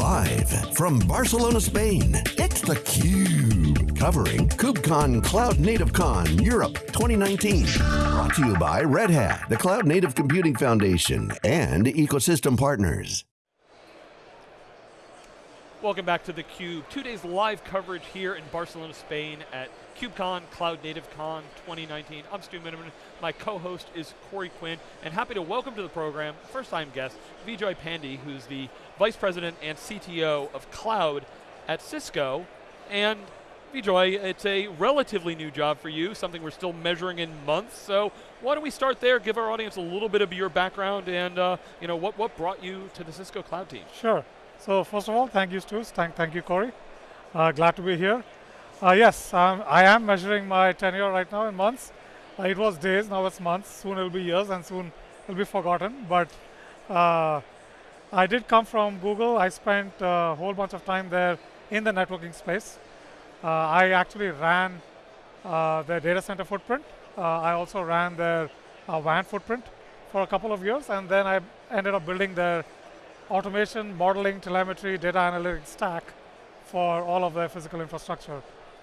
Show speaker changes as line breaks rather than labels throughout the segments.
Live from Barcelona, Spain, it's theCUBE. Covering KubeCon Cloud Native Con Europe 2019. Brought to you by Red Hat, the Cloud Native Computing Foundation, and ecosystem partners.
Welcome back to theCUBE. Two days live coverage here in Barcelona, Spain at KubeCon Cloud Native Con 2019. I'm Stu Miniman. My co-host is Corey Quinn, and happy to welcome to the program, first-time guest, Vijoy Pandey, who's the Vice President and CTO of Cloud at Cisco. And Vijoy, it's a relatively new job for you, something we're still measuring in months, so why don't we start there, give our audience a little bit of your background and uh, you know, what, what brought you to the Cisco Cloud team?
Sure. So first of all, thank you, Stu. Thank, thank you, Corey. Uh, glad to be here. Uh, yes, um, I am measuring my tenure right now in months. Uh, it was days, now it's months. Soon it'll be years, and soon it'll be forgotten. But uh, I did come from Google. I spent a whole bunch of time there in the networking space. Uh, I actually ran uh, their data center footprint. I also ran their WAN footprint for a couple of years, and then I ended up building their automation, modeling, telemetry, data analytics stack for all of their physical infrastructure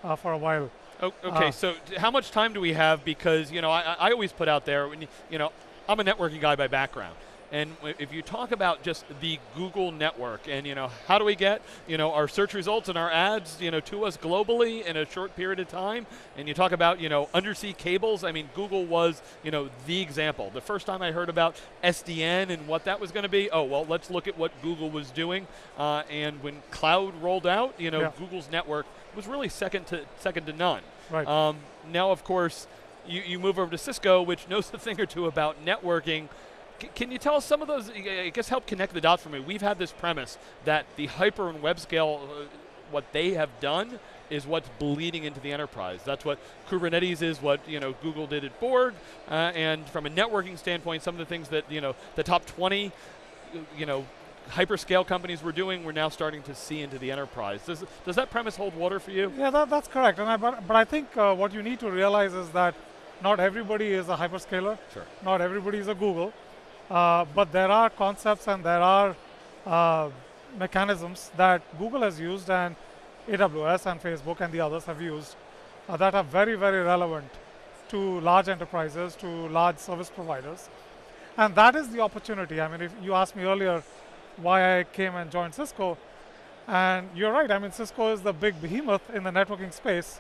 uh, for a while.
okay, uh, so how much time do we have? Because you know, I, I always put out there, you know, I'm a networking guy by background. And if you talk about just the Google network and you know how do we get you know our search results and our ads you know to us globally in a short period of time, and you talk about you know undersea cables. I mean Google was you know the example. The first time I heard about SDN and what that was going to be, oh well, let's look at what Google was doing. Uh, and when cloud rolled out, you know yeah. Google's network was really second to second to none.
Right. Um,
now of course you, you move over to Cisco, which knows a thing or two about networking can you tell us some of those, I guess help connect the dots for me. We've had this premise that the hyper and web scale, uh, what they have done is what's bleeding into the enterprise. That's what Kubernetes is, what you know Google did at Borg, uh, and from a networking standpoint, some of the things that you know the top 20, you know, hyperscale companies were doing, we're now starting to see into the enterprise. Does, does that premise hold water for you?
Yeah, that, that's correct. And I, but, but I think uh, what you need to realize is that not everybody is a hyperscaler.
Sure.
Not everybody is a Google. Uh, but there are concepts and there are uh, mechanisms that Google has used and AWS and Facebook and the others have used uh, that are very, very relevant to large enterprises, to large service providers. And that is the opportunity. I mean, if you asked me earlier why I came and joined Cisco, and you're right, I mean, Cisco is the big behemoth in the networking space,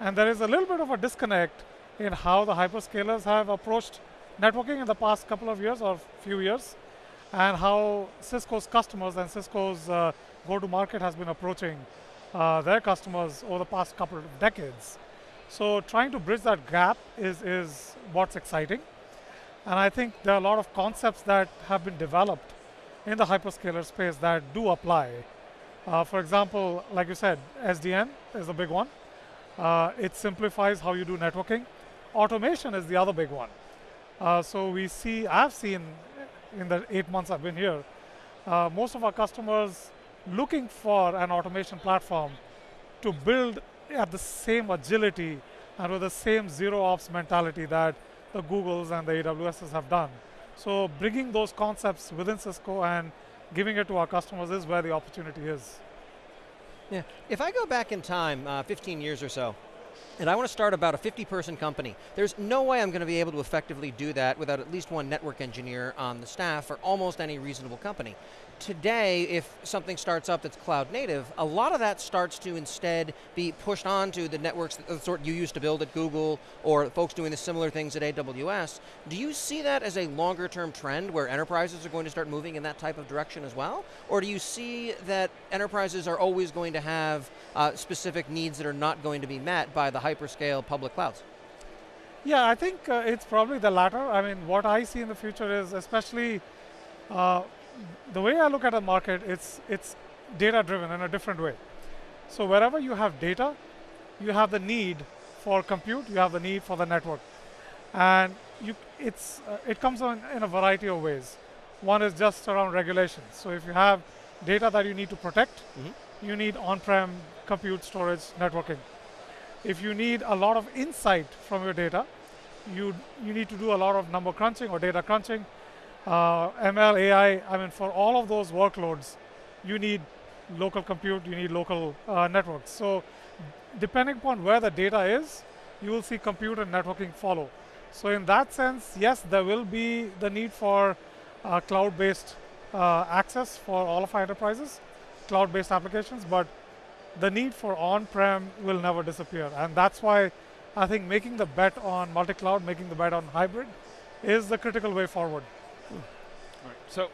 and there is a little bit of a disconnect in how the hyperscalers have approached networking in the past couple of years or few years, and how Cisco's customers and Cisco's uh, go-to-market has been approaching uh, their customers over the past couple of decades. So trying to bridge that gap is, is what's exciting. And I think there are a lot of concepts that have been developed in the hyperscaler space that do apply. Uh, for example, like you said, SDN is a big one. Uh, it simplifies how you do networking. Automation is the other big one. Uh, so we see, I've seen in the eight months I've been here, uh, most of our customers looking for an automation platform to build at the same agility and with the same zero ops mentality that the Googles and the AWSs have done. So bringing those concepts within Cisco and giving it to our customers is where the opportunity is.
Yeah, if I go back in time, uh, 15 years or so, and I want to start about a 50 person company. There's no way I'm going to be able to effectively do that without at least one network engineer on the staff for almost any reasonable company today, if something starts up that's cloud native, a lot of that starts to instead be pushed onto the networks, the sort you used to build at Google, or folks doing the similar things at AWS. Do you see that as a longer term trend where enterprises are going to start moving in that type of direction as well? Or do you see that enterprises are always going to have uh, specific needs that are not going to be met by the hyperscale public clouds?
Yeah, I think uh, it's probably the latter. I mean, what I see in the future is especially uh, the way I look at a market, it's, it's data driven in a different way. So wherever you have data, you have the need for compute, you have the need for the network. And you, it's, uh, it comes on in a variety of ways. One is just around regulation. So if you have data that you need to protect, mm -hmm. you need on-prem compute, storage, networking. If you need a lot of insight from your data, you, you need to do a lot of number crunching or data crunching uh, ML, AI, I mean, for all of those workloads, you need local compute, you need local uh, networks. So depending upon where the data is, you will see compute and networking follow. So in that sense, yes, there will be the need for uh, cloud-based uh, access for all of our enterprises, cloud-based applications, but the need for on-prem will never disappear. And that's why I think making the bet on multi-cloud, making the bet on hybrid is the critical way forward.
Right. So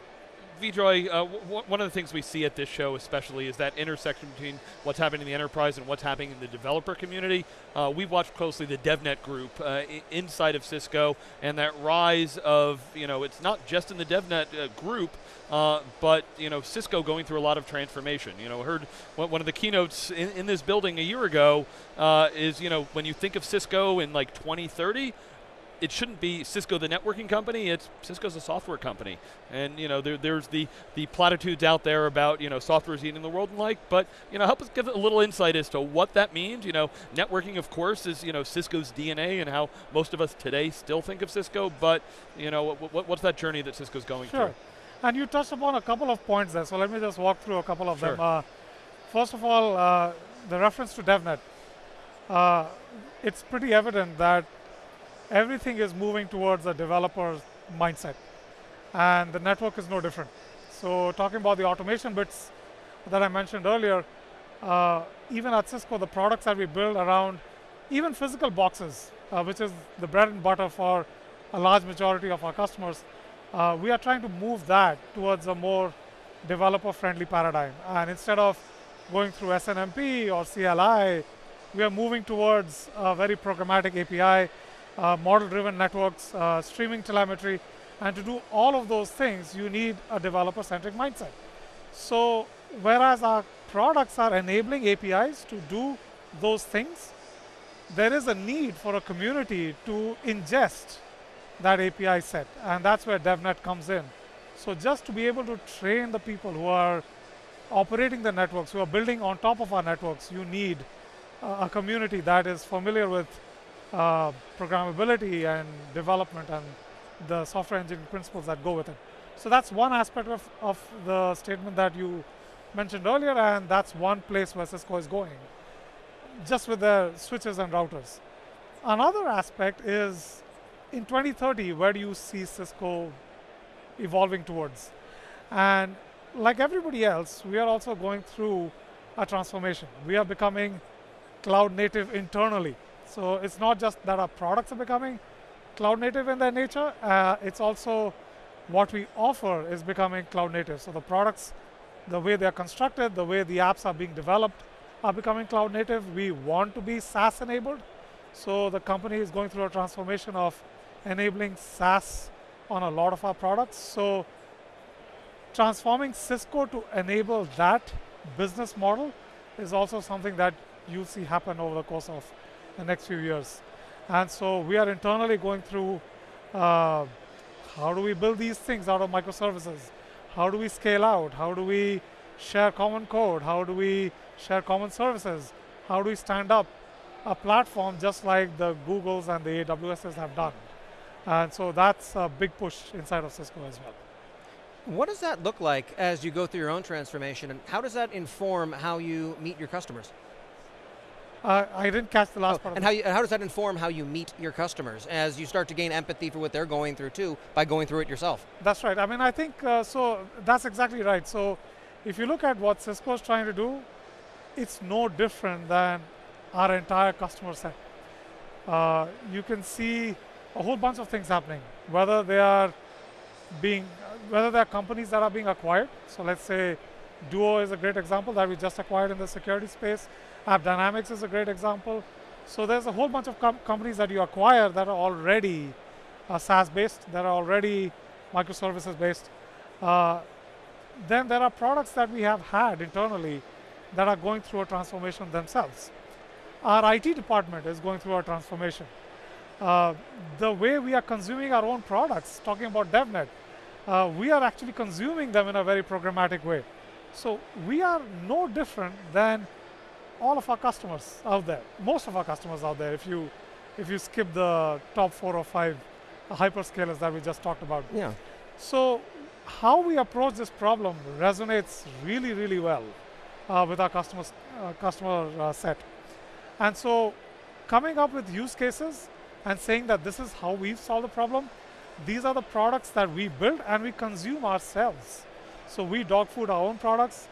Vijoy, uh, one of the things we see at this show especially is that intersection between what's happening in the enterprise and what's happening in the developer community. Uh, we've watched closely the DevNet group uh, inside of Cisco and that rise of, you know, it's not just in the DevNet uh, group, uh, but, you know, Cisco going through a lot of transformation. You know, heard one of the keynotes in, in this building a year ago uh, is, you know, when you think of Cisco in like 2030, it shouldn't be Cisco the networking company. It's Cisco's a software company, and you know there, there's the the platitudes out there about you know software is eating the world and like. But you know help us give a little insight as to what that means. You know networking, of course, is you know Cisco's DNA and how most of us today still think of Cisco. But you know what, what, what's that journey that Cisco's going
sure.
through?
And you touched upon a couple of points there. So let me just walk through a couple of
sure.
them. Uh, first of all, uh, the reference to DevNet. Uh, it's pretty evident that everything is moving towards a developer's mindset. And the network is no different. So talking about the automation bits that I mentioned earlier, uh, even at Cisco, the products that we build around even physical boxes, uh, which is the bread and butter for a large majority of our customers, uh, we are trying to move that towards a more developer-friendly paradigm. And instead of going through SNMP or CLI, we are moving towards a very programmatic API model-driven networks, uh, streaming telemetry, and to do all of those things, you need a developer-centric mindset. So whereas our products are enabling APIs to do those things, there is a need for a community to ingest that API set, and that's where DevNet comes in. So just to be able to train the people who are operating the networks, who are building on top of our networks, you need uh, a community that is familiar with uh, programmability and development and the software engineering principles that go with it. So that's one aspect of, of the statement that you mentioned earlier, and that's one place where Cisco is going, just with the switches and routers. Another aspect is in 2030, where do you see Cisco evolving towards? And like everybody else, we are also going through a transformation. We are becoming cloud native internally. So it's not just that our products are becoming cloud native in their nature, uh, it's also what we offer is becoming cloud native. So the products, the way they're constructed, the way the apps are being developed are becoming cloud native. We want to be SaaS enabled. So the company is going through a transformation of enabling SaaS on a lot of our products. So transforming Cisco to enable that business model is also something that you'll see happen over the course of the next few years. And so we are internally going through uh, how do we build these things out of microservices? How do we scale out? How do we share common code? How do we share common services? How do we stand up a platform just like the Googles and the AWSs have done? And so that's a big push inside of Cisco as well.
What does that look like as you go through your own transformation, and how does that inform how you meet your customers?
Uh, I didn't catch the last
oh,
part.
And how, you, how does that inform how you meet your customers as you start to gain empathy for what they're going through too by going through it yourself?
That's right. I mean, I think uh, so. That's exactly right. So, if you look at what Cisco is trying to do, it's no different than our entire customer set. Uh, you can see a whole bunch of things happening, whether they are being, whether they are companies that are being acquired. So, let's say Duo is a great example that we just acquired in the security space AppDynamics is a great example. So there's a whole bunch of com companies that you acquire that are already uh, SaaS-based, that are already microservices-based. Uh, then there are products that we have had internally that are going through a transformation themselves. Our IT department is going through a transformation. Uh, the way we are consuming our own products, talking about DevNet, uh, we are actually consuming them in a very programmatic way. So we are no different than all of our customers out there, most of our customers out there, if you if you skip the top four or five hyperscalers that we just talked about.
Yeah.
So how we approach this problem resonates really, really well. uh, with our customers, uh, customer uh, set. And so coming up with use cases and saying that this is how we've solved the problem, these are the products that we build and we consume ourselves. So we dog food our own products.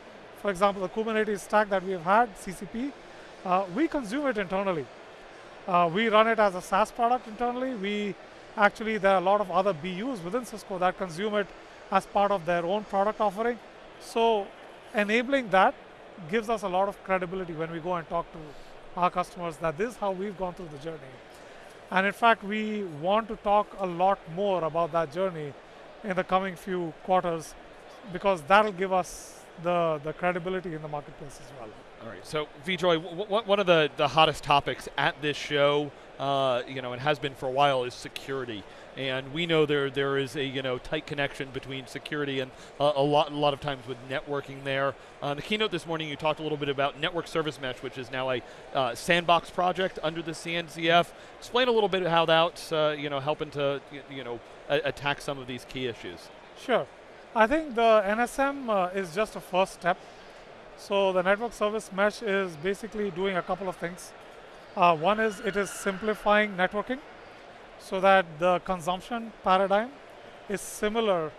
For example, the Kubernetes stack that we've had, CCP, uh, we consume it internally. Uh, we run it as a SaaS product internally. We actually, there are a lot of other BUs within Cisco that consume it as part of their own product offering. So enabling that gives us a lot of credibility when we go and talk to our customers that this is how we've gone through the journey. And in fact, we want to talk a lot more about that journey in the coming few quarters because that'll give us the, the credibility in the marketplace as well.
All right. So, Vijoy, one of the, the hottest topics at this show, uh, you know, and has been for a while, is security. And we know there there is a you know tight connection between security and uh, a lot a lot of times with networking there. Uh, the keynote this morning, you talked a little bit about network service mesh, which is now a uh, sandbox project under the CNCF. Explain a little bit how that's uh, you know helping to you know attack some of these key issues.
Sure. I think the NSM uh, is just a first step. So the network service mesh is basically doing a couple of things. Uh, one is it is simplifying networking so that the consumption paradigm is similar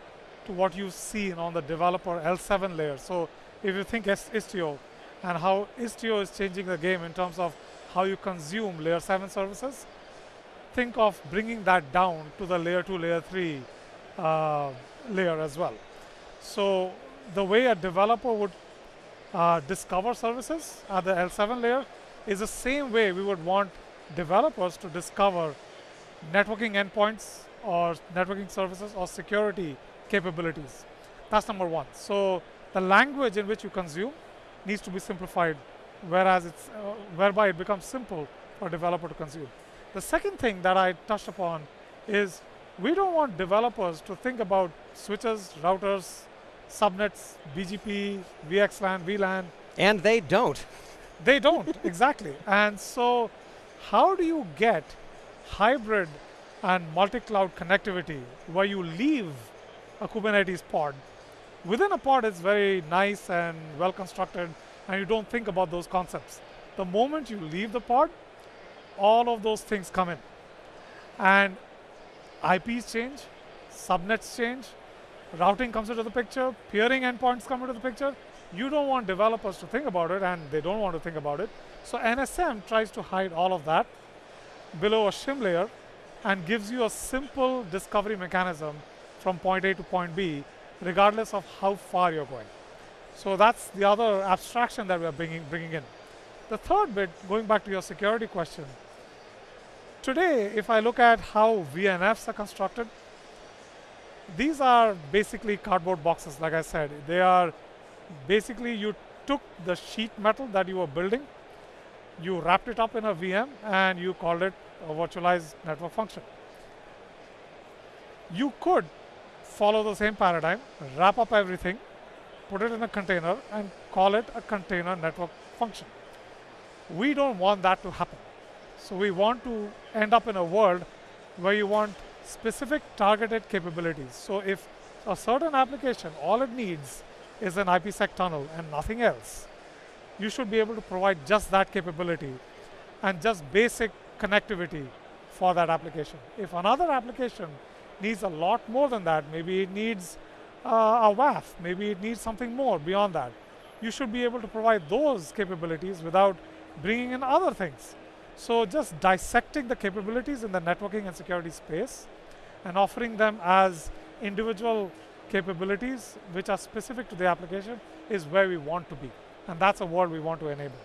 to what you've seen on the developer L7 layer. So if you think Istio and how Istio is changing the game in terms of how you consume layer 7 services, think of bringing that down to the layer 2, layer 3 uh, layer as well. So the way a developer would uh, discover services at the L7 layer is the same way we would want developers to discover networking endpoints or networking services or security capabilities. That's number one. So the language in which you consume needs to be simplified, whereas it's uh, whereby it becomes simple for a developer to consume. The second thing that I touched upon is we don't want developers to think about switches, routers, subnets, BGP, VXLAN, VLAN.
And they don't.
They don't, exactly. And so how do you get hybrid and multi-cloud connectivity where you leave a Kubernetes pod? Within a pod, it's very nice and well constructed, and you don't think about those concepts. The moment you leave the pod, all of those things come in. And IPs change, subnets change, routing comes into the picture, peering endpoints come into the picture. You don't want developers to think about it, and they don't want to think about it. So NSM tries to hide all of that below a shim layer and gives you a simple discovery mechanism from point A to point B, regardless of how far you're going. So that's the other abstraction that we're bringing, bringing in. The third bit, going back to your security question, today, if I look at how VNFs are constructed, these are basically cardboard boxes, like I said. They are basically you took the sheet metal that you were building, you wrapped it up in a VM, and you called it a virtualized network function. You could follow the same paradigm, wrap up everything, put it in a container, and call it a container network function. We don't want that to happen. So we want to end up in a world where you want specific targeted capabilities. So if a certain application, all it needs is an IPsec tunnel and nothing else, you should be able to provide just that capability and just basic connectivity for that application. If another application needs a lot more than that, maybe it needs uh, a WAF, maybe it needs something more beyond that, you should be able to provide those capabilities without bringing in other things. So just dissecting the capabilities in the networking and security space and offering them as individual capabilities which are specific to the application is where we want to be. And that's a world we want to enable.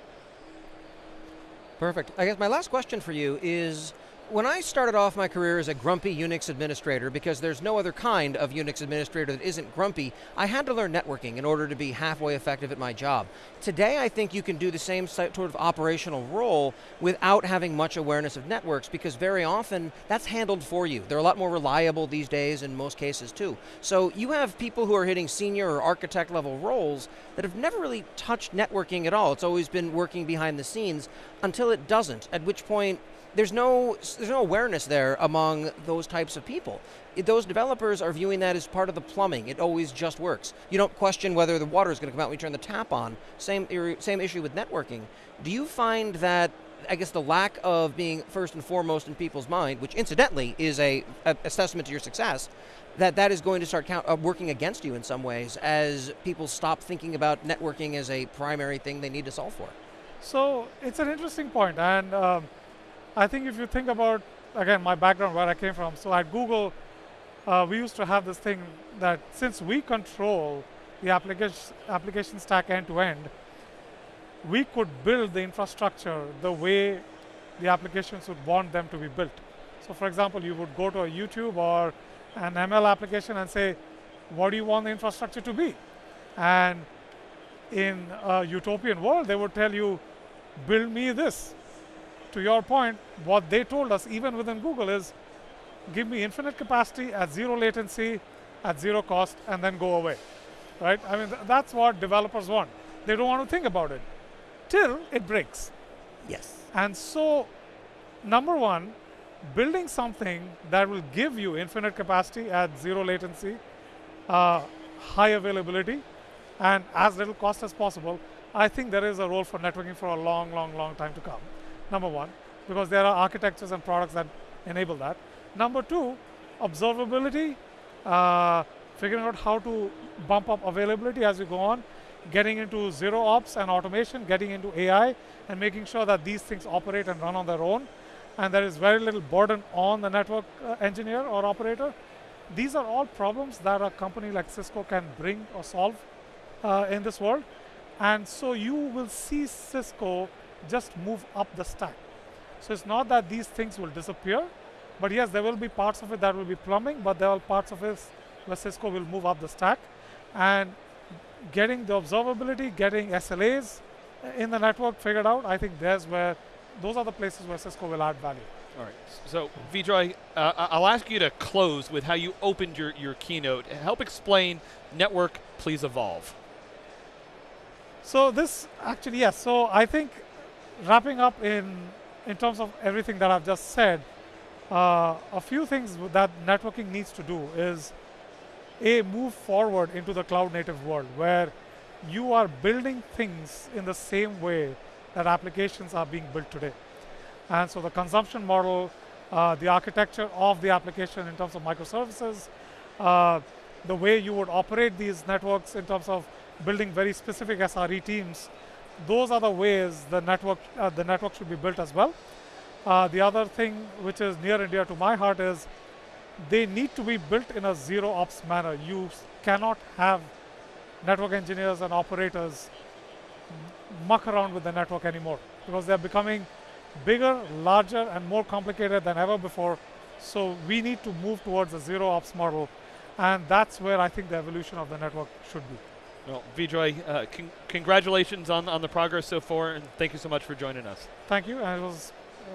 Perfect. I guess my last question for you is when I started off my career as a grumpy Unix administrator, because there's no other kind of Unix administrator that isn't grumpy, I had to learn networking in order to be halfway effective at my job. Today, I think you can do the same sort of operational role without having much awareness of networks, because very often that's handled for you. They're a lot more reliable these days in most cases too. So you have people who are hitting senior or architect level roles that have never really touched networking at all. It's always been working behind the scenes until it doesn't, at which point there's no there's no awareness there among those types of people. It, those developers are viewing that as part of the plumbing. It always just works. You don't question whether the water is going to come out when you turn the tap on. Same same issue with networking. Do you find that I guess the lack of being first and foremost in people's mind, which incidentally is a, a, a testament to your success, that that is going to start count, uh, working against you in some ways as people stop thinking about networking as a primary thing they need to solve for.
So it's an interesting point, and um, I think if you think about again my background where I came from, so at Google, uh, we used to have this thing that since we control the application application stack end to end, we could build the infrastructure the way the applications would want them to be built. So for example, you would go to a YouTube or an ML application and say, what do you want the infrastructure to be? And in a utopian world, they would tell you, build me this. To your point, what they told us, even within Google, is give me infinite capacity at zero latency, at zero cost, and then go away. Right? I mean, th that's what developers want. They don't want to think about it till it breaks.
Yes.
And so, number one, building something that will give you infinite capacity at zero latency, uh, high availability, and as little cost as possible, I think there is a role for networking for a long, long, long time to come. Number one, because there are architectures and products that enable that. Number two, observability, uh, figuring out how to bump up availability as you go on, getting into zero ops and automation, getting into AI, and making sure that these things operate and run on their own. And there is very little burden on the network uh, engineer or operator. These are all problems that a company like Cisco can bring or solve uh, in this world. And so you will see Cisco just move up the stack. So it's not that these things will disappear, but yes, there will be parts of it that will be plumbing, but there are parts of it where Cisco will move up the stack. And getting the observability, getting SLAs in the network figured out, I think there's where, those are the places where Cisco will add value.
All right. So, Vijoy, uh, I'll ask you to close with how you opened your, your keynote. Help explain network, please evolve.
So this actually, yes. So I think wrapping up in in terms of everything that I've just said, uh, a few things that networking needs to do is a move forward into the cloud native world where you are building things in the same way that applications are being built today. And so the consumption model, uh, the architecture of the application in terms of microservices, uh, the way you would operate these networks in terms of building very specific SRE teams, those are the ways the network, uh, the network should be built as well. Uh, the other thing which is near and dear to my heart is they need to be built in a zero ops manner. You cannot have network engineers and operators muck around with the network anymore because they're becoming bigger, larger, and more complicated than ever before. So we need to move towards a zero ops model. And that's where I think the evolution of the network should be.
Well, Vijoy, uh, con congratulations on, on the progress so far, and thank you so much for joining us.
Thank you, and it was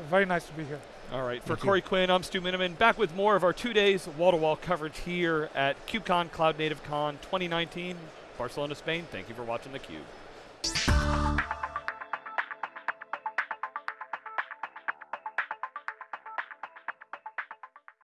very nice to be here.
All right. For Corey Quinn, I'm Stu Miniman, back with more of our two days wall-to-wall coverage here at KubeCon Cloud Native Con 2019, Barcelona, Spain. Thank you for watching theCUBE.